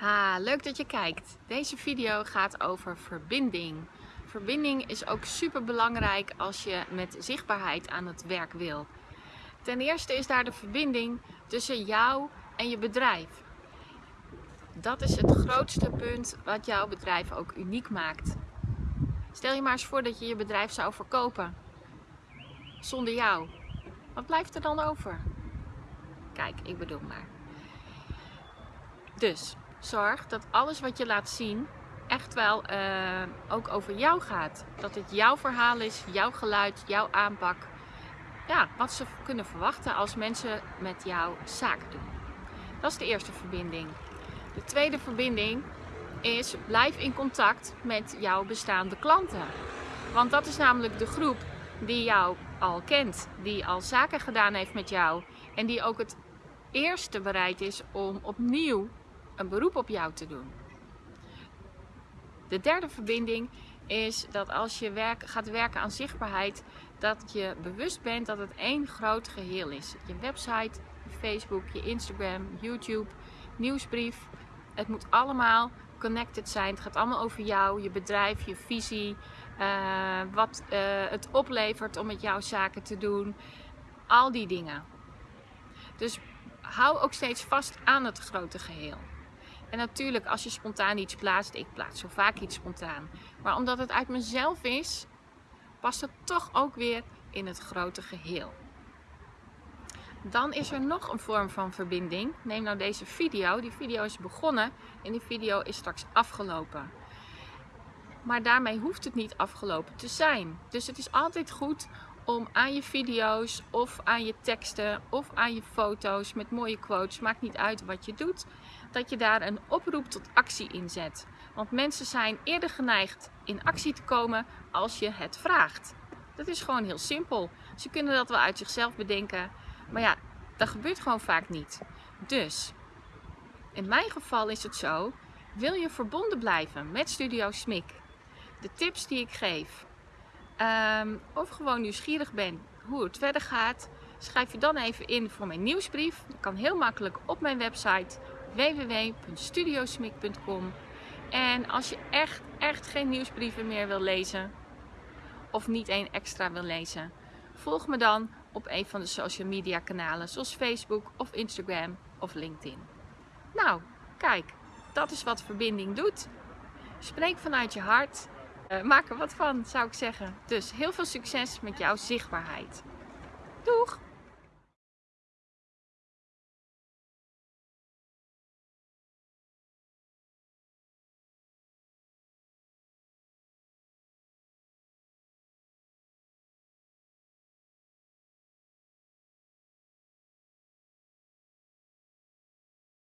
Ja, leuk dat je kijkt. Deze video gaat over verbinding. Verbinding is ook super belangrijk als je met zichtbaarheid aan het werk wil. Ten eerste is daar de verbinding tussen jou en je bedrijf. Dat is het grootste punt wat jouw bedrijf ook uniek maakt. Stel je maar eens voor dat je je bedrijf zou verkopen zonder jou. Wat blijft er dan over? Kijk, ik bedoel maar. Dus zorg dat alles wat je laat zien echt wel uh, ook over jou gaat. Dat het jouw verhaal is, jouw geluid, jouw aanpak. Ja, wat ze kunnen verwachten als mensen met jou zaken doen. Dat is de eerste verbinding. De tweede verbinding is blijf in contact met jouw bestaande klanten. Want dat is namelijk de groep die jou al kent, die al zaken gedaan heeft met jou en die ook het eerste bereid is om opnieuw een beroep op jou te doen. De derde verbinding is dat als je werk, gaat werken aan zichtbaarheid, dat je bewust bent dat het één groot geheel is. Je website, je Facebook, je Instagram, YouTube, nieuwsbrief. Het moet allemaal connected zijn. Het gaat allemaal over jou, je bedrijf, je visie, uh, wat uh, het oplevert om met jouw zaken te doen. Al die dingen. Dus hou ook steeds vast aan het grote geheel. En natuurlijk, als je spontaan iets plaatst, ik plaats zo vaak iets spontaan. Maar omdat het uit mezelf is, past het toch ook weer in het grote geheel. Dan is er nog een vorm van verbinding. Neem nou deze video. Die video is begonnen en die video is straks afgelopen. Maar daarmee hoeft het niet afgelopen te zijn. Dus het is altijd goed om aan je video's of aan je teksten of aan je foto's met mooie quotes, maakt niet uit wat je doet, dat je daar een oproep tot actie in zet. Want mensen zijn eerder geneigd in actie te komen als je het vraagt. Dat is gewoon heel simpel. Ze kunnen dat wel uit zichzelf bedenken, maar ja, dat gebeurt gewoon vaak niet. Dus, in mijn geval is het zo, wil je verbonden blijven met Studio Smik, de tips die ik geef, um, of gewoon nieuwsgierig bent hoe het verder gaat, schrijf je dan even in voor mijn nieuwsbrief. Dat kan heel makkelijk op mijn website www.studiosmik.com. En als je echt, echt geen nieuwsbrieven meer wil lezen, of niet één extra wil lezen, volg me dan op een van de social media kanalen zoals Facebook of Instagram of LinkedIn. Nou, kijk, dat is wat verbinding doet. Spreek vanuit je hart uh, maak er wat van, zou ik zeggen. Dus heel veel succes met jouw zichtbaarheid. Doeg!